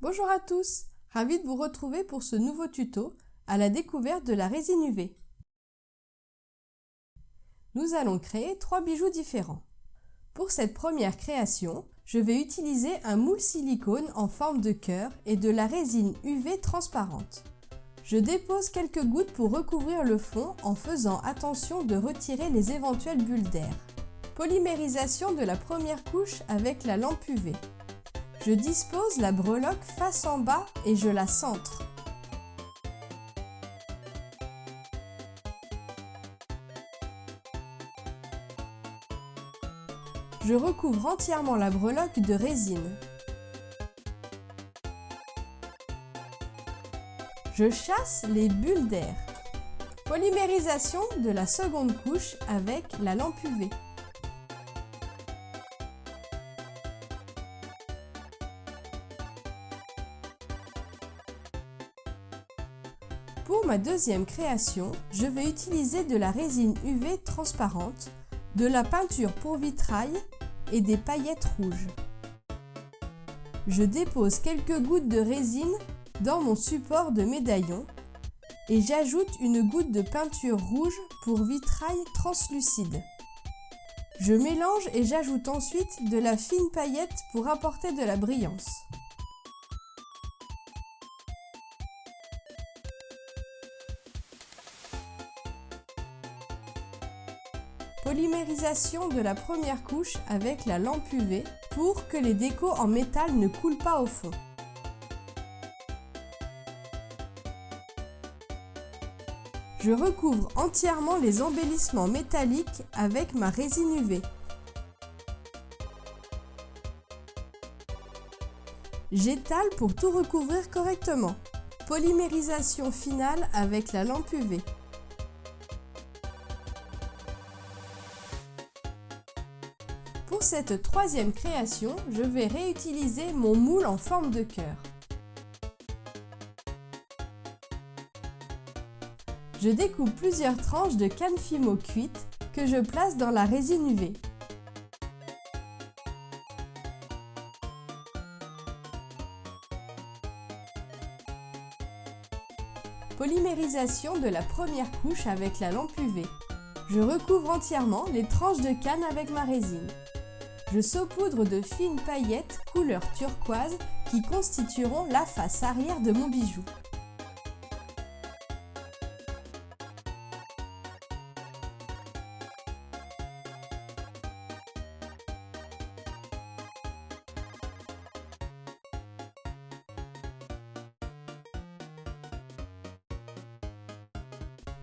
Bonjour à tous, ravi de vous retrouver pour ce nouveau tuto à la découverte de la résine UV. Nous allons créer trois bijoux différents. Pour cette première création, je vais utiliser un moule silicone en forme de cœur et de la résine UV transparente. Je dépose quelques gouttes pour recouvrir le fond en faisant attention de retirer les éventuelles bulles d'air. Polymérisation de la première couche avec la lampe UV. Je dispose la breloque face en bas et je la centre. Je recouvre entièrement la breloque de résine. Je chasse les bulles d'air. Polymérisation de la seconde couche avec la lampe UV. Pour ma deuxième création, je vais utiliser de la résine UV transparente, de la peinture pour vitrail et des paillettes rouges. Je dépose quelques gouttes de résine dans mon support de médaillon et j'ajoute une goutte de peinture rouge pour vitrail translucide. Je mélange et j'ajoute ensuite de la fine paillette pour apporter de la brillance. Polymérisation de la première couche avec la lampe UV pour que les décos en métal ne coulent pas au fond. Je recouvre entièrement les embellissements métalliques avec ma résine UV. J'étale pour tout recouvrir correctement. Polymérisation finale avec la lampe UV. Pour cette troisième création, je vais réutiliser mon moule en forme de cœur. Je découpe plusieurs tranches de canne fimo cuite que je place dans la résine UV. Polymérisation de la première couche avec la lampe UV. Je recouvre entièrement les tranches de canne avec ma résine. Je saupoudre de fines paillettes couleur turquoise qui constitueront la face arrière de mon bijou.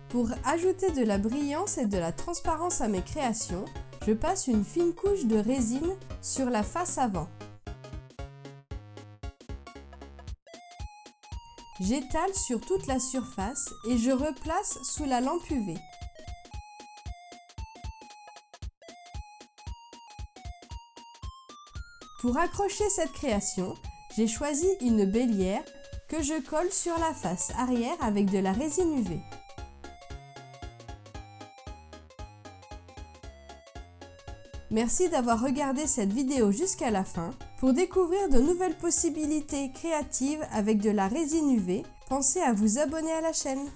Pour ajouter de la brillance et de la transparence à mes créations, je passe une fine couche de résine sur la face avant. J'étale sur toute la surface et je replace sous la lampe UV. Pour accrocher cette création, j'ai choisi une bélière que je colle sur la face arrière avec de la résine UV. Merci d'avoir regardé cette vidéo jusqu'à la fin. Pour découvrir de nouvelles possibilités créatives avec de la résine UV, pensez à vous abonner à la chaîne.